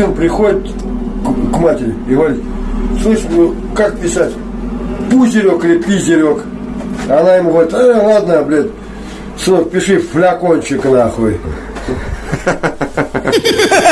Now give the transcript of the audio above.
сын приходит к, к матери и говорит, слышь, ну как писать? Пузерек или пизерек? Она ему говорит, э, ладно, блядь, сынок, пиши флякончик нахуй.